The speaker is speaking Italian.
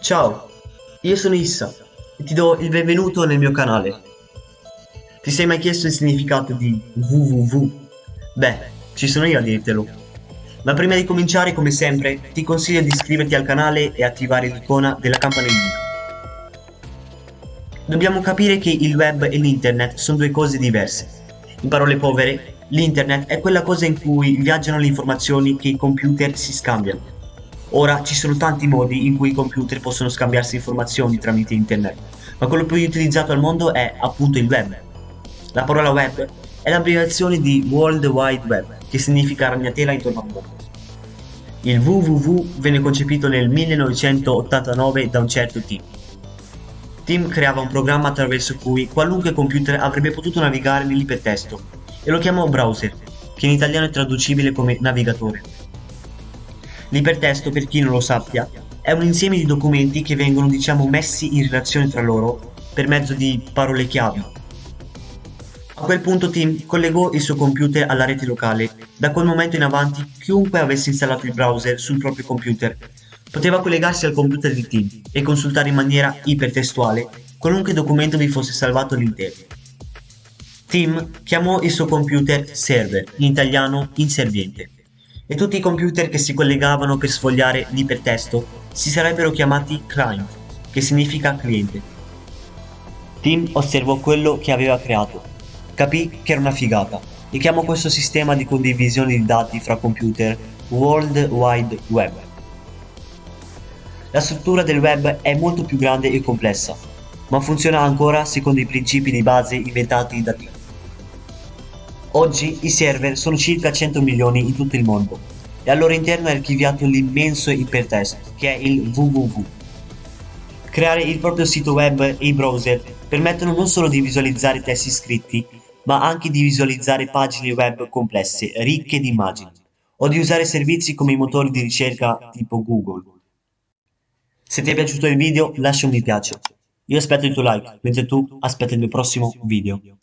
Ciao, io sono Issa e ti do il benvenuto nel mio canale. Ti sei mai chiesto il significato di www? Beh, ci sono io a dirtelo. Ma prima di cominciare, come sempre, ti consiglio di iscriverti al canale e attivare l'icona della campanellina. Dobbiamo capire che il web e l'internet sono due cose diverse. In parole povere, l'internet è quella cosa in cui viaggiano le informazioni che i computer si scambiano Ora ci sono tanti modi in cui i computer possono scambiarsi informazioni tramite internet, ma quello più utilizzato al mondo è appunto il web. La parola web è l'abbreviazione di World Wide Web, che significa ragnatela intorno al mondo. Il www venne concepito nel 1989 da un certo Tim. Tim creava un programma attraverso cui qualunque computer avrebbe potuto navigare nell'ipertesto e lo chiamò browser, che in italiano è traducibile come navigatore. L'ipertesto, per chi non lo sappia, è un insieme di documenti che vengono diciamo messi in relazione tra loro per mezzo di parole chiave. A quel punto Tim collegò il suo computer alla rete locale. Da quel momento in avanti chiunque avesse installato il browser sul proprio computer poteva collegarsi al computer di Tim e consultare in maniera ipertestuale qualunque documento vi fosse salvato all'interno. Tim chiamò il suo computer server, in italiano inserviente e tutti i computer che si collegavano per sfogliare l'ipertesto si sarebbero chiamati client, che significa cliente. Tim osservò quello che aveva creato, capì che era una figata e chiamò questo sistema di condivisione di dati fra computer World Wide Web. La struttura del web è molto più grande e complessa, ma funziona ancora secondo i principi di base inventati da Tim. Oggi i server sono circa 100 milioni in tutto il mondo e al loro interno è archiviato l'immenso ipertesto che è il www. Creare il proprio sito web e i browser permettono non solo di visualizzare testi scritti, ma anche di visualizzare pagine web complesse, ricche di immagini, o di usare servizi come i motori di ricerca tipo Google. Se ti è piaciuto il video lascia un mi piace. Io aspetto il tuo like, mentre tu aspetti il mio prossimo video.